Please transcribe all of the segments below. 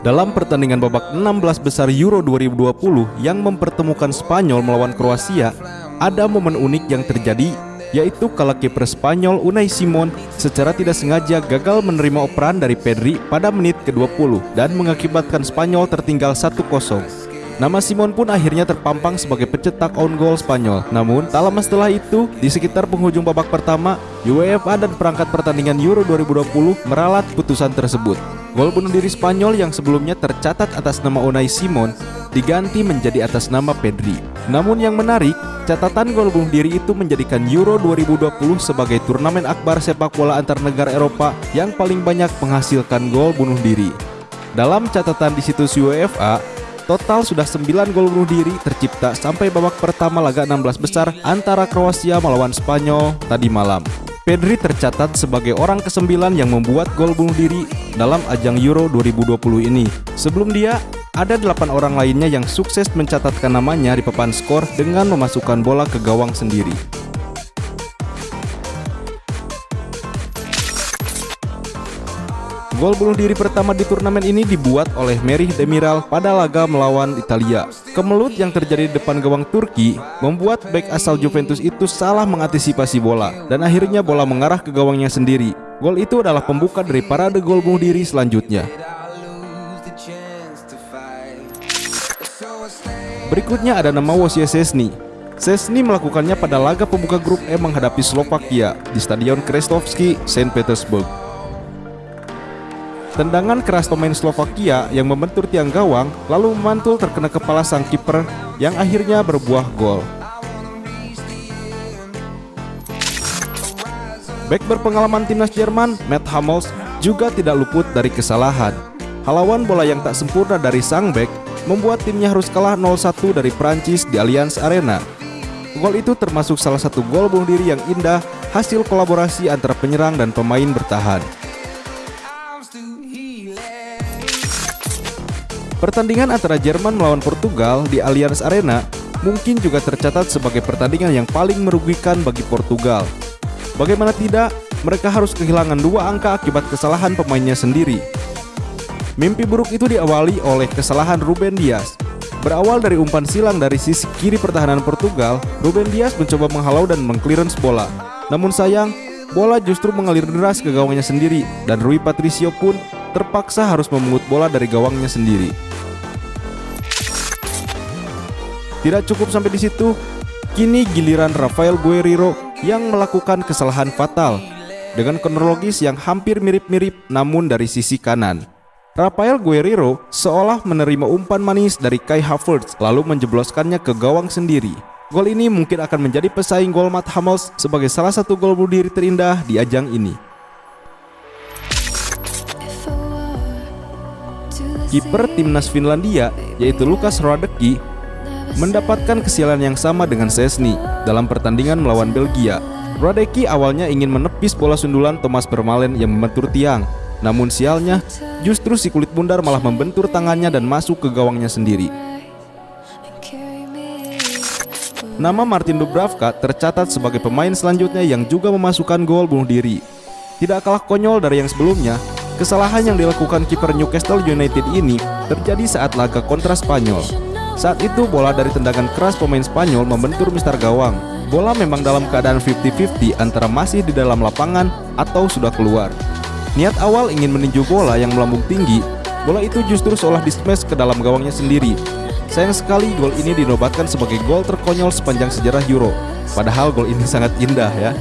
Dalam pertandingan babak 16 besar Euro 2020 yang mempertemukan Spanyol melawan Kroasia, ada momen unik yang terjadi yaitu kala kiper Spanyol Unai Simon secara tidak sengaja gagal menerima operan dari Pedri pada menit ke-20 dan mengakibatkan Spanyol tertinggal 1-0. Nama Simon pun akhirnya terpampang sebagai pencetak own goal Spanyol. Namun, tak lama setelah itu, di sekitar penghujung babak pertama, UEFA dan perangkat pertandingan Euro 2020 meralat putusan tersebut. Gol bunuh diri Spanyol yang sebelumnya tercatat atas nama Unai Simon diganti menjadi atas nama Pedri. Namun yang menarik, catatan gol bunuh diri itu menjadikan Euro 2020 sebagai turnamen akbar sepak bola antar negara Eropa yang paling banyak menghasilkan gol bunuh diri. Dalam catatan di situs UEFA, total sudah 9 gol bunuh diri tercipta sampai babak pertama laga 16 besar antara Kroasia melawan Spanyol tadi malam. Pedri tercatat sebagai orang ke-9 yang membuat gol bunuh diri dalam ajang Euro 2020 ini. Sebelum dia, ada 8 orang lainnya yang sukses mencatatkan namanya di papan skor dengan memasukkan bola ke gawang sendiri. Gol bunuh diri pertama di turnamen ini dibuat oleh Merih Demiral pada laga melawan Italia. Kemelut yang terjadi di depan gawang Turki membuat bek asal Juventus itu salah mengantisipasi bola dan akhirnya bola mengarah ke gawangnya sendiri. Gol itu adalah pembuka dari parade gol bunuh diri selanjutnya. Berikutnya ada nama Wojciech Szczesny. Szczesny melakukannya pada laga pembuka grup E menghadapi Slovakia di Stadion Krestovsky, Saint Petersburg. Tendangan keras pemain Slovakia yang membentur tiang gawang lalu memantul terkena kepala sang kiper yang akhirnya berbuah gol. Back berpengalaman timnas Jerman, Matt Hummels juga tidak luput dari kesalahan. Halawan bola yang tak sempurna dari sang back membuat timnya harus kalah 0-1 dari Prancis di Allianz Arena. Gol itu termasuk salah satu gol bunuh diri yang indah hasil kolaborasi antara penyerang dan pemain bertahan. Pertandingan antara Jerman melawan Portugal di Allianz Arena mungkin juga tercatat sebagai pertandingan yang paling merugikan bagi Portugal. Bagaimana tidak, mereka harus kehilangan dua angka akibat kesalahan pemainnya sendiri. Mimpi buruk itu diawali oleh kesalahan Ruben Dias. Berawal dari umpan silang dari sisi kiri pertahanan Portugal, Ruben Dias mencoba menghalau dan mengclearance bola. Namun sayang, bola justru mengalir deras ke gawangnya sendiri dan Rui Patricio pun terpaksa harus memungut bola dari gawangnya sendiri. Tidak cukup sampai di situ, kini giliran Rafael Guerrero yang melakukan kesalahan fatal dengan kronologis yang hampir mirip-mirip namun dari sisi kanan. Rafael Guerrero seolah menerima umpan manis dari Kai Havertz lalu menjebloskannya ke gawang sendiri. Gol ini mungkin akan menjadi pesaing gol Matt Hummels sebagai salah satu gol bunuh diri terindah di ajang ini. Kiper timnas Finlandia yaitu Lukas Hradecky mendapatkan kesialan yang sama dengan Sesni dalam pertandingan melawan Belgia. Radeki awalnya ingin menepis bola sundulan Thomas Vermaelen yang membentur tiang. Namun sialnya, justru si kulit bundar malah membentur tangannya dan masuk ke gawangnya sendiri. Nama Martin Dubravka tercatat sebagai pemain selanjutnya yang juga memasukkan gol bunuh diri. Tidak kalah konyol dari yang sebelumnya, kesalahan yang dilakukan kiper Newcastle United ini terjadi saat laga kontra Spanyol. Saat itu bola dari tendangan keras pemain Spanyol membentur Mister Gawang. Bola memang dalam keadaan 50-50 antara masih di dalam lapangan atau sudah keluar. Niat awal ingin meninju bola yang melambung tinggi, bola itu justru seolah dismash ke dalam gawangnya sendiri. Sayang sekali gol ini dinobatkan sebagai gol terkonyol sepanjang sejarah Euro. Padahal gol ini sangat indah ya.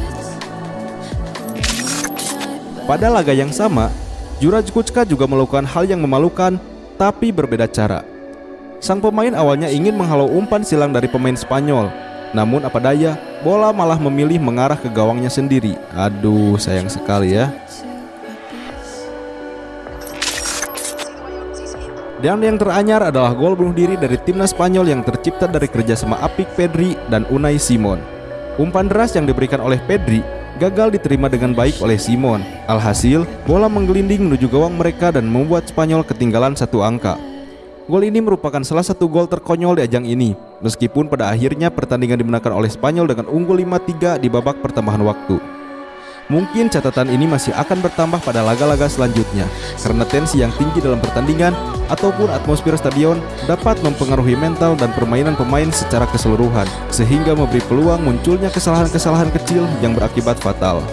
Pada laga yang sama, Juraj Kucka juga melakukan hal yang memalukan tapi berbeda cara. Sang pemain awalnya ingin menghalau umpan silang dari pemain Spanyol. Namun apa daya, bola malah memilih mengarah ke gawangnya sendiri. Aduh, sayang sekali ya. Dan yang teranyar adalah gol bunuh diri dari timnas Spanyol yang tercipta dari kerjasama apik Pedri dan Unai Simon. Umpan deras yang diberikan oleh Pedri gagal diterima dengan baik oleh Simon. Alhasil, bola menggelinding menuju gawang mereka dan membuat Spanyol ketinggalan satu angka. Gol ini merupakan salah satu gol terkonyol di ajang ini, meskipun pada akhirnya pertandingan dimenangkan oleh Spanyol dengan unggul 5-3 di babak pertambahan waktu. Mungkin catatan ini masih akan bertambah pada laga-laga selanjutnya karena tensi yang tinggi dalam pertandingan ataupun atmosfer stadion dapat mempengaruhi mental dan permainan pemain secara keseluruhan sehingga memberi peluang munculnya kesalahan-kesalahan kecil yang berakibat fatal.